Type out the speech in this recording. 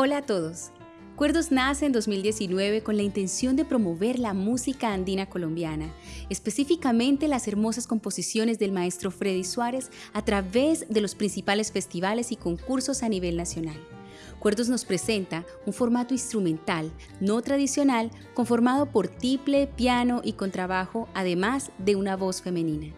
Hola a todos. Cuerdos nace en 2019 con la intención de promover la música andina colombiana, específicamente las hermosas composiciones del maestro Freddy Suárez a través de los principales festivales y concursos a nivel nacional. Cuerdos nos presenta un formato instrumental no tradicional conformado por tiple, piano y contrabajo, además de una voz femenina.